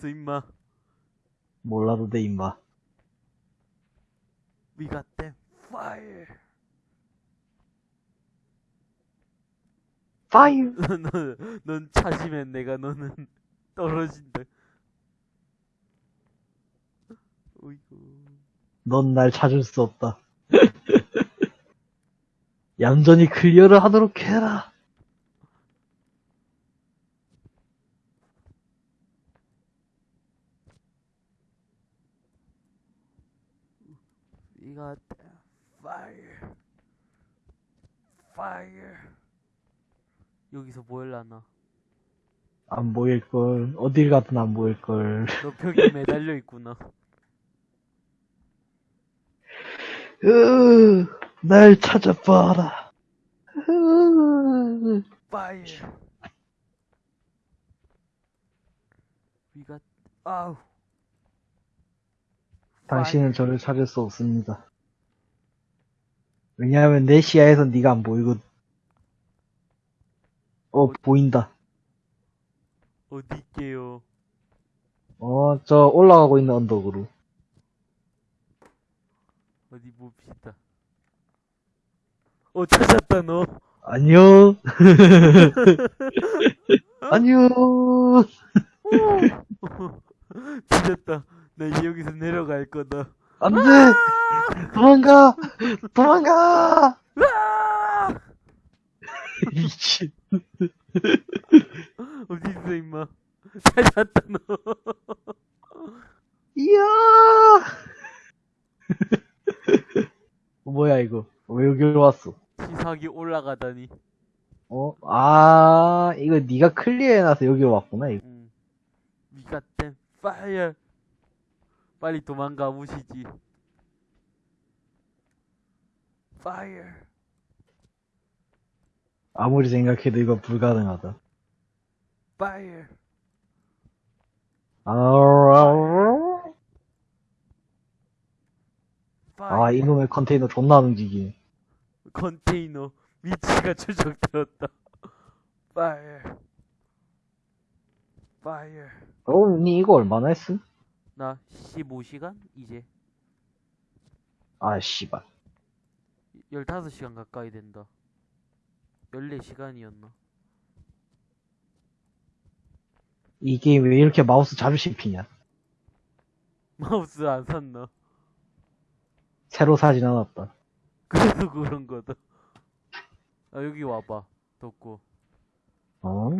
있어, 임마. 몰라도 돼, 임마. We got them fire. Fire! 넌, 넌 찾으면 내가 너는 떨어진다. 어이구. 넌 날 찾을 수 없다. 얌전히 clear를 하도록 해라. We got them fire. Fire. 여기서 뭐 할라나? 안 보일걸. 어딜 가든 안 보일걸. 너 벽에 매달려 있구나. 으, 날 찾아봐라. 으, fire. We got 아우. 당신은 저를 찾을 수 없습니다. 왜냐하면 내 시야에선 네가 안 보이거든. 어, 보인다. 어디 있게요? 어, 저 올라가고 있는 언덕으로. 어디 봅시다. 어 찾았다 너. 안녕. 안녕. 찾았다. 나 여기서 내려갈 거다. 안 돼! 도망가! 도망가! 으아! 미친. 어디 있어 임마. 찾았다 너. 이야! 뭐야, 이거. 왜 여기로 왔어? 시사기 올라가다니. 어? 아, 이거 네가 클리어해놔서 여기로 왔구나, 이거. 응. We got them fire. 빨리 도망가 보시지. fire. 아무리 생각해도 이거 불가능하다. fire. 아. 아, 이놈의 컨테이너 존나 안 움직이네. 컨테이너 위치가 추적되었다. fire. fire. 어, 니 이거 얼마나 했음? 나 15시간? 이제 아, 씨발. 15시간 가까이 된다. 14시간이었나? 이 게임 왜 이렇게 마우스 자주 씹히냐? 마우스 안 샀나? 새로 사진 않았다. 그래서 그런 거다. 아, 여기 와봐. 덥고. 어?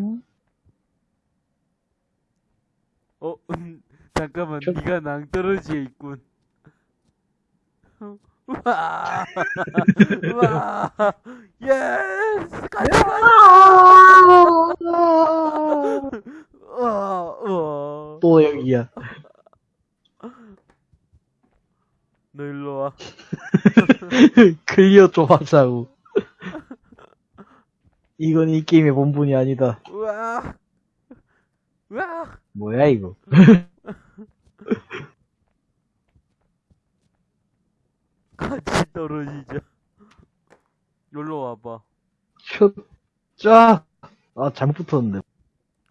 어, 음, 잠깐만, 저- 네가 낭떠러지에 있군. 우와! 우와! Yes! 같이 가! 우와! 우와! 또 여기야. 너 일로 와. 클리어 좀 하자고. 이건 이 게임의 본분이 아니다. 우와! 우와! 뭐야, 이거. 같이 떨어지자. 여기로 와봐. 슛, 쫙! 아, 잘못 붙었는데.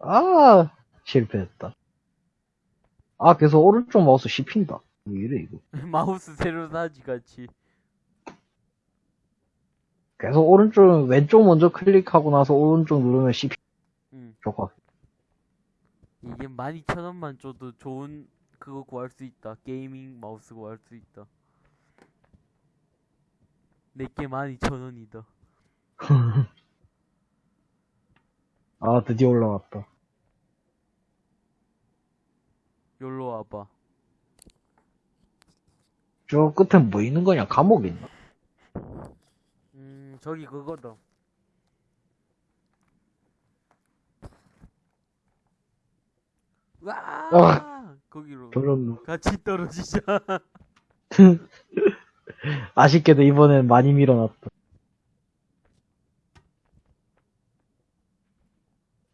아, 실패했다. 아, 계속 오른쪽 마우스 씹힌다. 왜 이래, 이거. 마우스 새로 사지, 같이. 계속 오른쪽, 왼쪽 먼저 클릭하고 나서 오른쪽 누르면 씹히, 응. 좋아. 이게 12,000원만 줘도 좋은 그거 구할 수 있다. gaming 마우스 구할 수 있다. 내게 12,000원이다. 아, 드디어 올라왔다. 여기로 와봐. 저 끝에 뭐 있는 거냐? 감옥 있나? 음, 저기 그거다. 와! 아. 거기로. 저런, 같이 떨어지자. 아쉽게도 이번엔 많이 밀어놨다.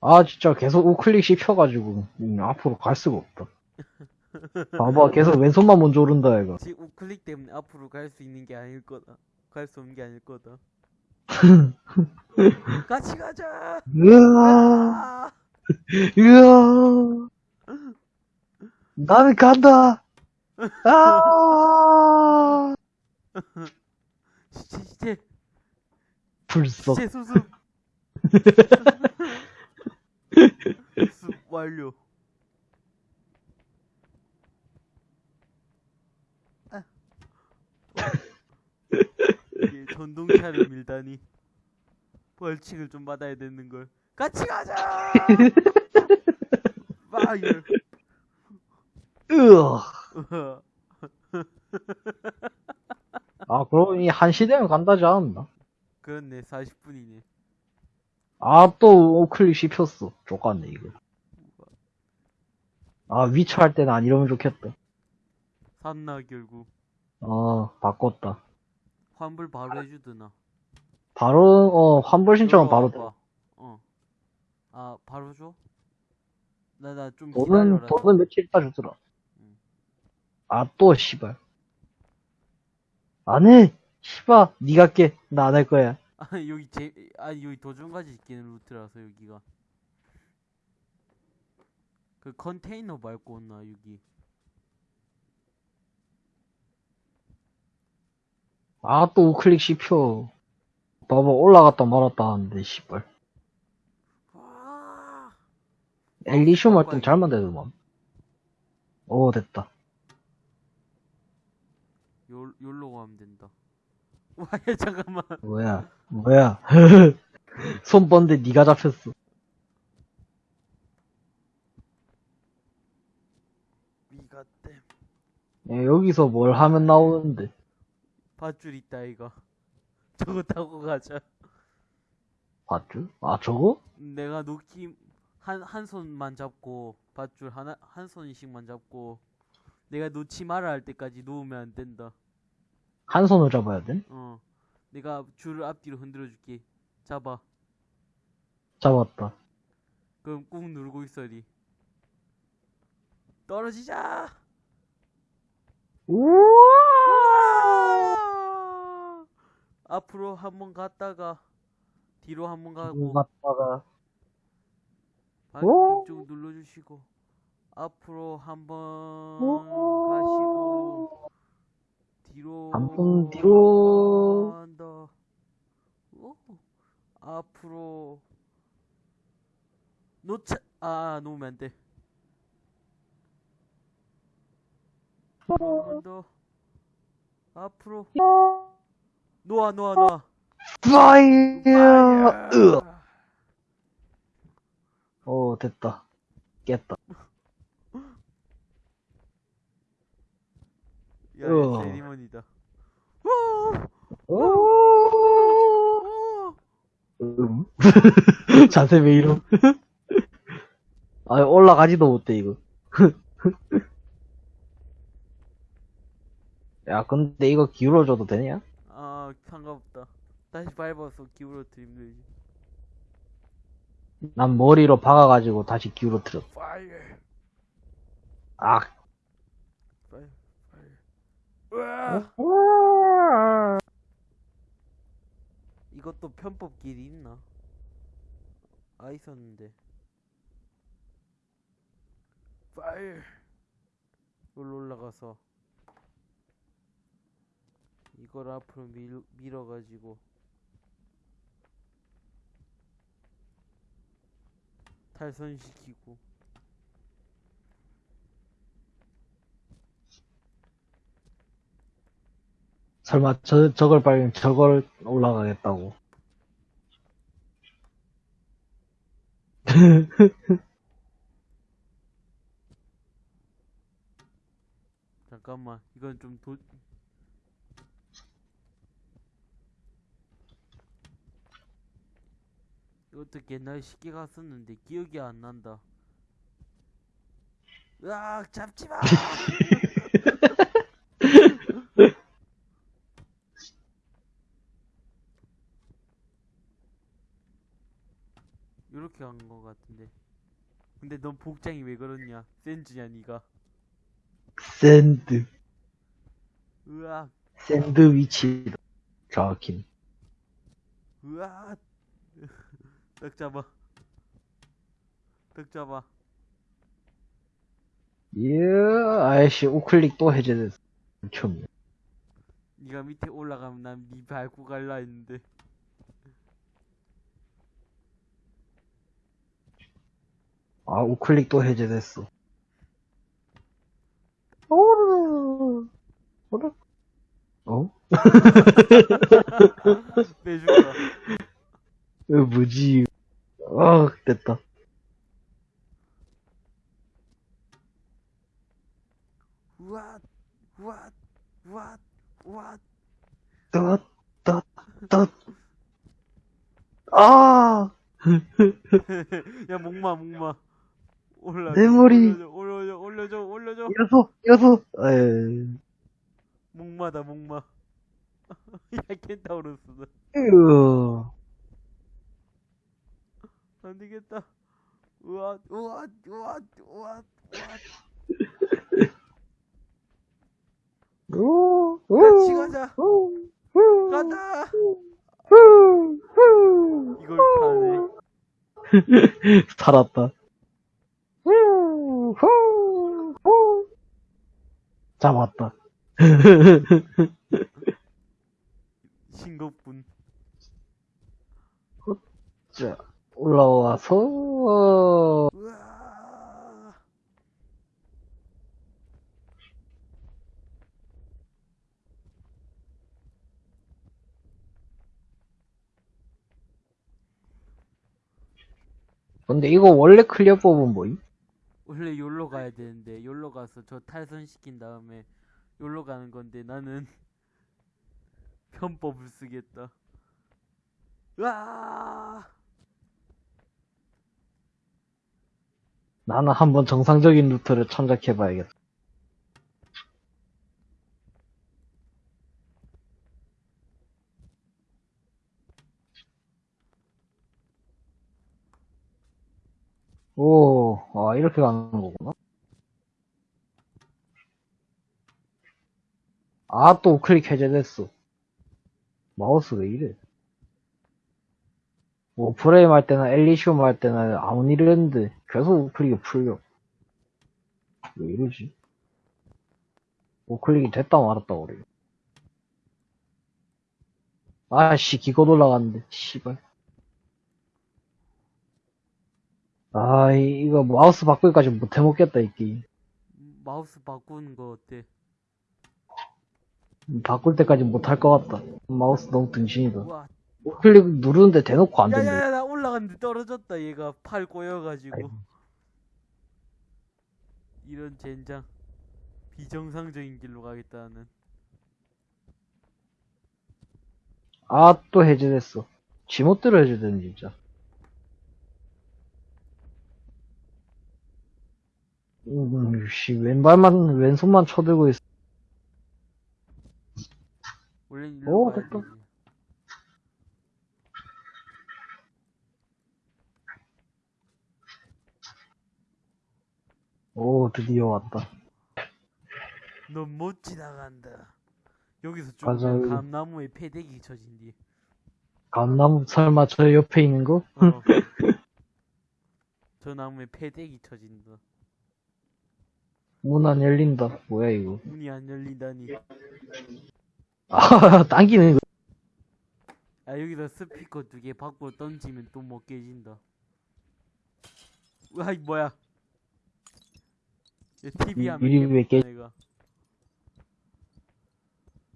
아, 진짜 계속 우클릭 씹혀가지고, 음, 앞으로 갈 수가 없다. 봐봐, 계속 왼손만 먼저 오른다, 이거. 지금 우클릭 때문에 앞으로 갈 수 있는 게 아닐 거다. 갈 수 없는 게 아닐 거다. 같이 가자. 으아, 아! 으아. 나는 간다! 아! 시체 시체 불속. 시체 수습 수습 완료 아. 이게 전동차를 밀다니 벌칙을 좀 받아야 되는 걸 같이 가자 파이어 으아. 아, 그럼 이한 시대면 간다지 않았나? 그렇네 40분이네 아, 또 우클릭 씹혔어. 족같네, 이거. 아, 위쳐 할 때는 안 이러면 좋겠다. 샀나 결국 어, 바꿨다. 환불 바로 해주드나 바로, 어, 환불 신청은 바로 돼. 어. 아, 바로 줘? 나, 나 좀 돈은. 돈은 며칠 있다 주더라. 응. 아, 또, 씨발. 안 해! 씨발, 니가 깨. 나 안 할 거야. 아, 여기 제, 아, 여기 도중까지 있기는 루트라서, 여기가. 그 컨테이너 밟고 온나, 여기. 아, 또 우클릭 씹혀. 봐봐, 올라갔다 말았다 하는데, 씨발. 아, 엘리시움 할땐 잘만 되더만. 오, 됐다. 요, 요로 가면 된다. 와, 야, 잠깐만. 뭐야, 뭐야. 손 뻗는데 니가 잡혔어. 미가 땜. 야, 여기서 뭘 하면 나오는데. 밧줄 있다, 이거. 저거 타고 가자. 봤죠? 아, 저거? 내가 놓기, 한, 한 손만 잡고, 밧줄 하나, 한 손씩만 잡고, 내가 놓지 마라 할 때까지 놓으면 안 된다. 한 손을 잡아야 돼? 어. 내가 줄을 앞뒤로 흔들어 줄게. 잡아. 잡았다. 그럼 꾹 누르고 있어리. 떨어지자! 우와! 앞으로 한 번 갔다가, 뒤로 한 번 가고, 갔다가, 발 오! 이쪽 눌러주시고, 앞으로 한번 오! 가시고, 뒤로 한번 뒤로. 오. 앞으로 놓자 아 놓으면 안 돼. 한번 더. 앞으로 놓아 놓아 놓아. 파이어! 으 어, 됐다. 깼다. 야, 으어. 세리머니다. 오! 오! 음. 자세 왜 이럼? 아, 올라가지도 못해, 이거. 야, 근데 이거 기울어줘도 되냐? 아 상관없다. 다시 밟아서 기울어뜨리면 되지. 난 머리로 박아가지고 다시 기울어뜨렸어. 아. 으아! 이것도 편법 길이 있나? 아 있었는데. 파이어. 여기로 올라가서 이걸 앞으로 밀, 밀어가지고 탈선시키고 설마 저, 저걸 빨리 저걸 올라가겠다고. 잠깐만 이건 좀 도... 이것도 옛날에 쉽게 갔었는데 기억이 안 난다 으악 잡지마 요렇게 간 거 같은데 근데 넌 복장이 왜 그렇냐 센즈냐 니가 샌드. 으악 샌드위치다. 정확히. 으악 딱 잡아 딱 잡아 예, 아이씨, 우클릭 또 해제됐어. 미쳤네. 네가 밑에 올라가면 난네 밟고 갈라 했는데. 아, 우클릭 또 해제됐어. 오르, 오르. 어? 빼줄까? 왜 뭐지? 아, 됐다. 우와, 우와, 우와, 우와. 떴, 떴, 떴. 아! 야, 목마, 목마. 올라. 내 머리. 올려줘, 올려줘, 올려줘. 여섯, 여섯. 에이, 목마다, 목마. 야, 켄타우로스다. 으. 안 되겠다. 우와, 우와, 우와, 우와, 우와. 오, 오, 같이 가자. 오, 오, 가자. 오, 오. 이걸 파네. 살았다. 후, 후, 후. 잡았다. 싱겁군. 자, 올라와서. 근데 이거 원래 clear 법은 뭐임? 원래 요로 가야 되는데 요로 가서 저 탈선 시킨 다음에 요로 가는 건데 나는 편법을 쓰겠다. 으아! 나는 한번 정상적인 루트를 참작해봐야겠다. 오, 아, 이렇게 가는 거구나. 아, 또 우클릭 해제됐어. 마우스 왜 이래? 뭐, 프레임 할 때나 엘리시움 할 때나 아무 일 했는데 계속 우클릭이 풀려. 왜 이러지? 우클릭이 됐다 말았다 그래. 아씨, 기껏 올라갔는데, 씨발. 아, 이- 이거 마우스 바꾸기까지 못 해 먹겠다, 이 게임. 마우스 바꾸는 거 어때? 바꿀 때까지 못할 것 같다. 마우스 너무 등신이다. 우와. 우클릭 누르는데 대놓고 안 된다. 야야야 나 올라갔는데 떨어졌다 얘가 팔 꼬여가지고. 아이고. 이런 젠장. 비정상적인 길로 가겠다는. 아, 또 해제됐어. 지멋대로 해제되는, 진짜. 음, 씨, 왼발만, 왼손만 쳐들고 있어. 원래 일로 오, 됐다. 오, 드디어 왔다. 넌 못 지나간다. 여기서 맞아, 좀 여기. 감나무에 패대기 쳐진디. 감나무, 설마 저 옆에 있는 거? 어. 저 나무에 패대기 쳐진다. 문 안 열린다. 뭐야, 이거. 문이 안 열린다니. 아, 당기는 거. 아 여기다 스피커 두 개 밖으로 던지면 또 못 깨진다. 으아 이 뭐야? 얘 TV 하면 왜 깨- 내가.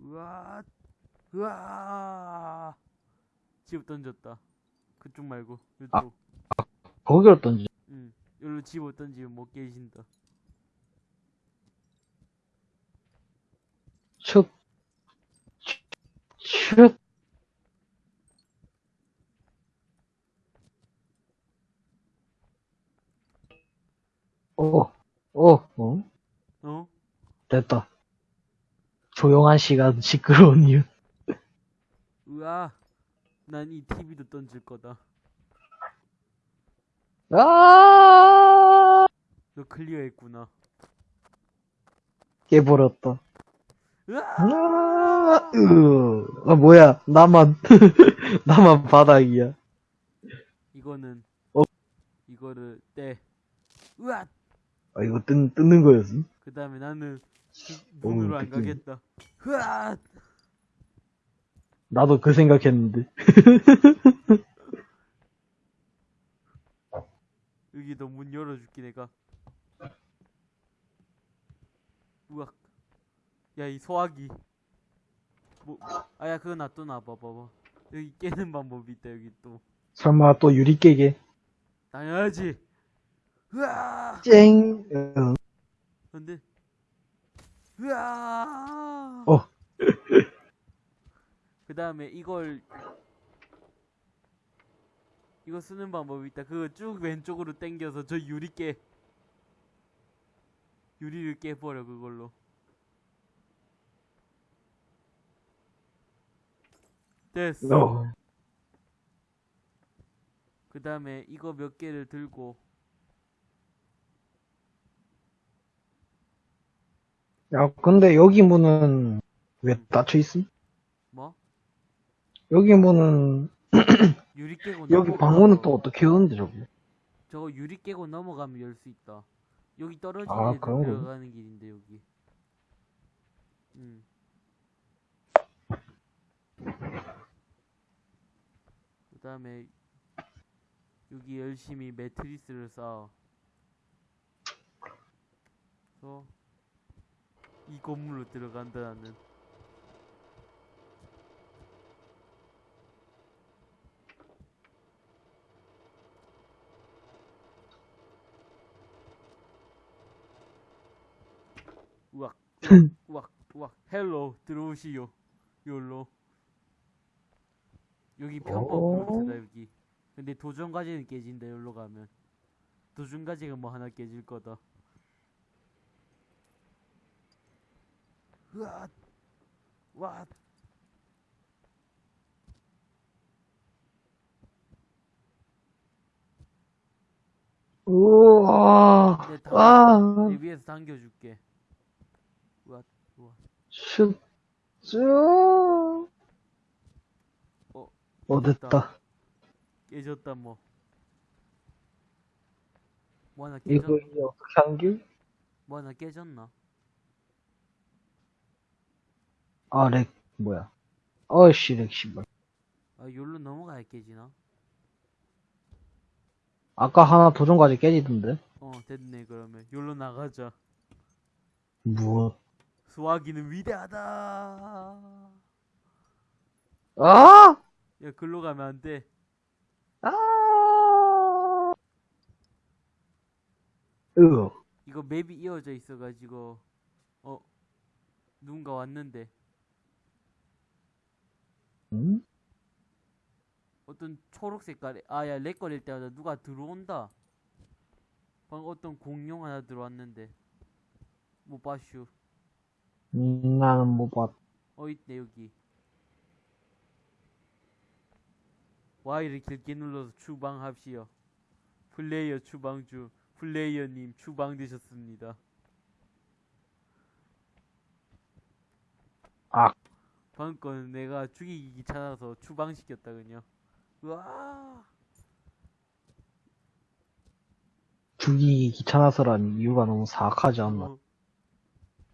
으아, 으아. 집어 던졌다. 그쪽 말고 이쪽. 아. 거기로 던지. 응. 여기로 집어 던지면 못 깨진다. 슉. 슉. 오, 오, 어? 어? 됐다. 조용한 시간, 시끄러운 이유. 으아. 난 이 TV도 던질 거다. 아! 너 클리어했구나. 깨버렸다. 으아. 아, 으, 아, 뭐야. 나만, 나만 바닥이야. 이거는 어? 이거를 떼. 으아. 아, 이거 뜯, 뜯는 거였어? 그 다음에 나는 그 오, 문으로 안. 가겠다. 흐아! 나도 그 생각했는데. 여기 너 문 열어줄게 내가. 우악. 야 이 소화기. 뭐? 아야 그거 놔둬 놔 봐 봐봐. 여기 깨는 방법이 있다 여기 또. 설마 또 유리 깨게? 당연하지. 으아! 쨍! 응. 근데 으아! 어. 그 다음에 이걸 이거 쓰는 방법이 있다. 그거 쭉 왼쪽으로 당겨서 저 유리 깨 유리를 깨버려 그걸로. 됐어. 어. 그 다음에 이거 몇 개를 들고 야, 근데 여기 문은 왜 닫혀 있음? 뭐 여기 문은, 유리 깨고 여기 방문은 또 어떻게 여는데, 저거? 저거 유리 깨고 넘어가면 열 수 있다. 여기 떨어진 아? 들어가는 길인데 여기. 음. 그 다음에 여기 열심히 매트리스를 쌓아. 그래서 이 건물로 들어간다 나는. 우악 우악 우악 일로 들어오시오 요로 여기 편법 오. 루트다 여기 근데 도전과제는 깨진다 요로 가면. 도전과제가 뭐 하나 깨질 거다. 으아 와 우와, 내 다- 아, 내 위에서 당겨줄게. 우와 우와 슛, 쭉. 어, 어, 됐다. 깨졌다 뭐. 뭐 하나 이거 깨졌, 이제 어떻게 한 길? 뭐 하나 깨졌나? 아, lag, 뭐야. 어이씨, lag, 씨발. 아, 여기로 넘어가야 깨지나? 아까 하나 도전까지 깨지던데? 어, 됐네, 그러면. 여기로 나가자. 무엇? 수화기는 위대하다! 아! 야, 글로 가면 안 돼. 아! 으, 이거 맵이 이어져 있어가지고, 어, 누군가 왔는데, 응? 어떤 초록 색깔의, 아, 야, lag 걸릴 때마다 누가 들어온다. 방금 어떤 공룡 하나 들어왔는데, 못 봤슈. 음, 나는 못 봤. 어 있네 여기 Y를 길게 눌러서 추방하십시오 플레이어 추방 중 플레이어님 추방되셨습니다 아. 방금 거는 내가 죽이기 귀찮아서 추방시켰다 그냥 으아 죽이기 귀찮아서란 이유가 너무 사악하지 않나? 어.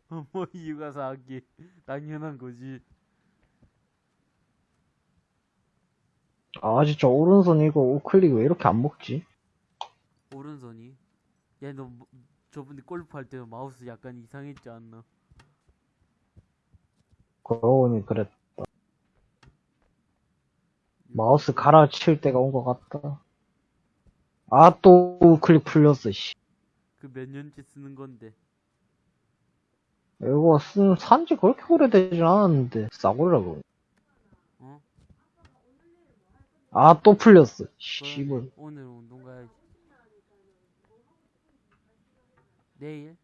어, 뭐 이유가 사악해 당연한 거지 아, 진짜 오른손 이거 우클릭 왜 이렇게 안 먹지? 오른손이 야너 뭐- 저번에 골프 할 때 마우스 약간 이상했지 않나 그러고 보니 그랬다. 마우스 갈아칠 때가 온 것 같다. 아, 또 우클릭 풀렸어, 씨. 그 몇 년째 쓰는 건데 이거 쓴, 산지 그렇게 오래되진 않았는데, 싸구려고. 어? 아, 또 풀렸어. 씨발. 오늘 운동 가야지. 내일?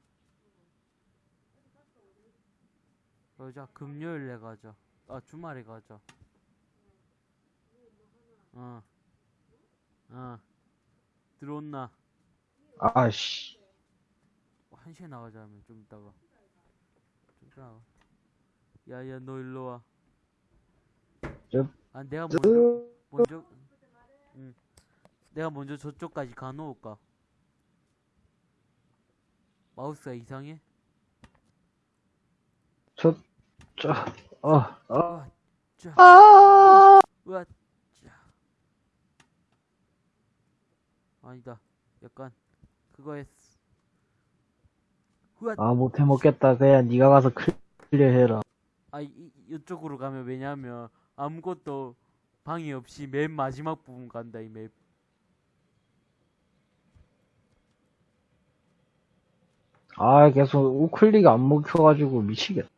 그러자 금요일에 가자. 아 주말에 가자. 어. 어. 들어온나? 아씨. 한 시에 나가자면 좀 이따가. 좀 이따가. 야야 너 일로 와. 저- 아 내가 먼저 으, 먼저 응. 내가 먼저 저쪽까지 가놓을까? 마우스가 이상해? 저, 저, 어, 어, 자, 아! 자. 아니다. 약간, 그거 했어. 우와, 아, 못해 먹겠다. 그냥 네가 가서 클리어 해라. 아, 이, 이- 이쪽으로 가면 왜냐면, 아무것도 방해 없이 맨 마지막 부분 간다, 이 맵. 아, 계속 우클릭 안 먹혀가지고 미치겠다.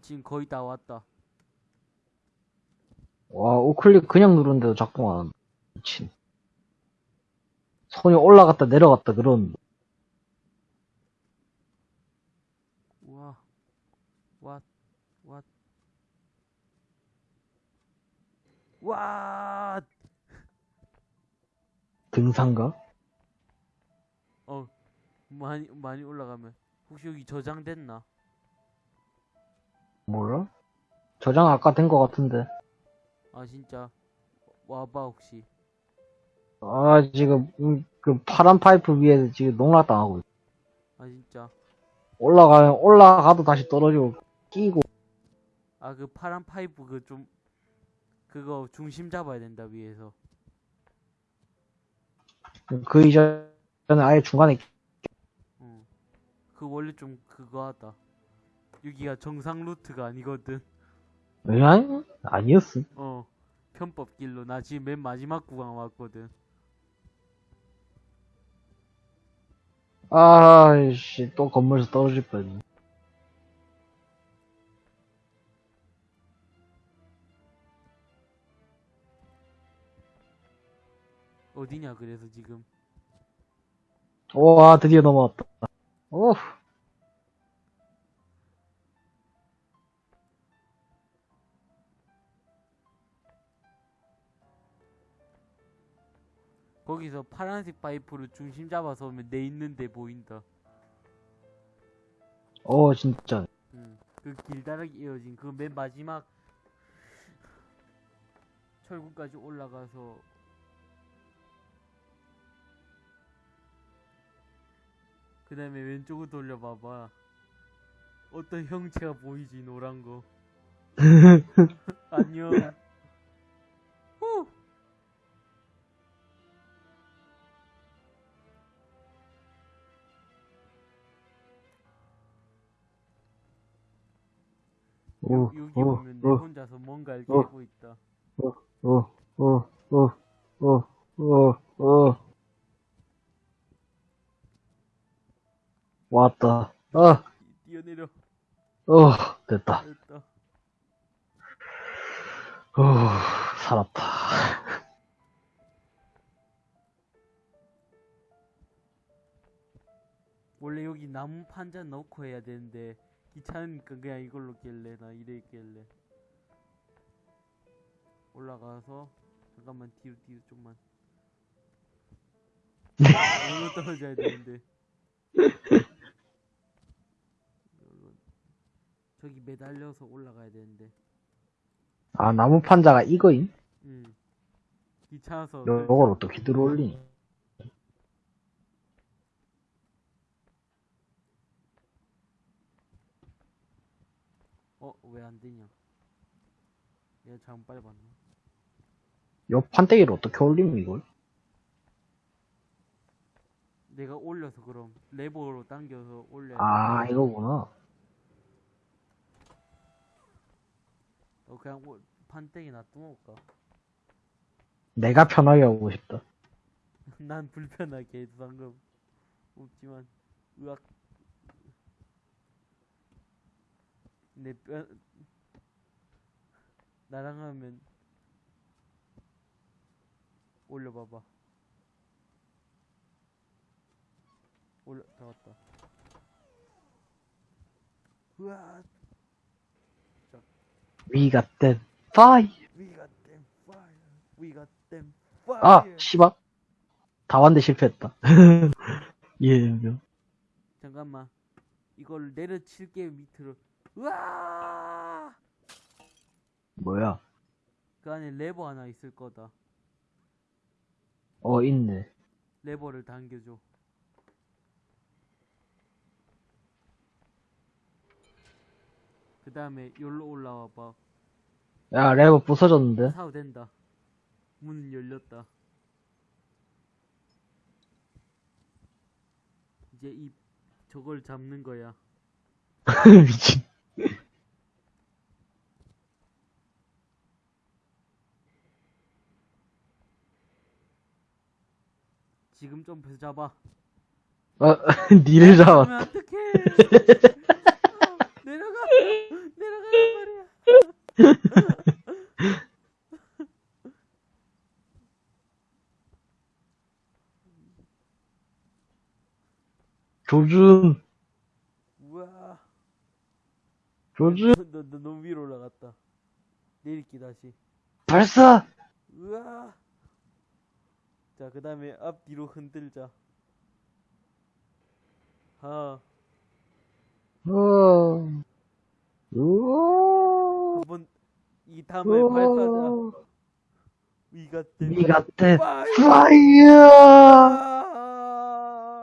지금 거의 다 왔다. 와, 우클릭 그냥 누르는데도 작동 안. 미친. 손이 올라갔다 내려갔다 그런. 우와, 왓, 왓. 와, 등산가? 어, 많이, 많이 올라가면. 혹시 여기 저장됐나? 몰라? 저장 아까 된것 같은데. 아, 진짜. 와봐, 혹시. 아, 지금, 음, 그 파란 파이프 위에서 지금 농락당하고 있어. 아, 진짜. 올라가면, 올라가도 다시 떨어지고, 끼고. 아, 그 파란 파이프 그 좀, 그거 중심 잡아야 된다, 위에서. 그 이전에 아예 중간에, 어. 그 원래 좀 그거 하다. 여기가 정상 루트가 아니거든. 응? 아니었어. 어. 편법 길로. 나 지금 맨 마지막 구간 왔거든. 아이씨, 또 건물에서 떨어질 뻔. 어디냐, 그래서 지금. 오, 아, 드디어 넘어왔다. 오, 거기서 파란색 파이프로 중심 잡아서 오면 내 있는데 보인다. 오, 진짜. 응. 그 길다랗게 이어진 그 맨 마지막 철구까지 올라가서 그 다음에 왼쪽으로 돌려봐봐. 어떤 형체가 보이지, 노란 거. 안녕. 후! 오, 여기 오, 보면 내 오, 혼자서 뭔가를 어. 깨고 있다. 오, 오, 오, 오, 오, 오. 왔다. 아, 뛰어내려. 어, 됐다. 됐다. 오, 살았다. 원래 여기 나무 판자 넣고 해야 되는데 귀찮으니까 그냥 이걸로 깰래 나 이래 깰래 올라가서 잠깐만 뒤로 뒤로 좀만 여기로 떨어져야 되는데 여기로. 저기 매달려서 올라가야 되는데 아, 나무 판자가 이거임? 응 귀찮아서 요걸 어떻게 들어올리니? 어 왜 안 되냐 내가 잘못 밟았나 요 판때기를 어떻게 올리니, 이걸? 내가 올려서 그럼 레버로 당겨서 올려야 아, 돼. 이거구나. 어 그냥 올- 판때기 놔두어볼까? 내가 편하게 하고 싶다. 난 불편하게 해도 상관 없지만 으악 내 뼈 나랑 하면 올려봐봐. 올려 다 왔다. 으악 We got that fire. We got them fire We got them fire 아, 씨발. 다 왔는데 실패했다. 예, 명. 잠깐만 이걸 내려칠게 밑으로 으아 뭐야? 그 안에 레버 하나 있을 거다 어, 있네. 레버를 당겨줘 그 다음에 여기로 올라와 봐. 야, 레버 부서졌는데? 사도 된다. 문은 열렸다. 이제 이 저걸 잡는 거야. 미친. 지금 점프해서 잡아. 아, 니를 잡아. 어떡해. 내려가. 내려가란 말이야. 조준, 우와. 조준, 너, 너 너무 위로 올라갔다. 내릴게 다시. 발사! 우와. 자, 그 다음에 앞뒤로 흔들자. 아, 어, 우와, 한번 이 밟아자. 우와, 위가 니 같아. 와, 파이어! 아,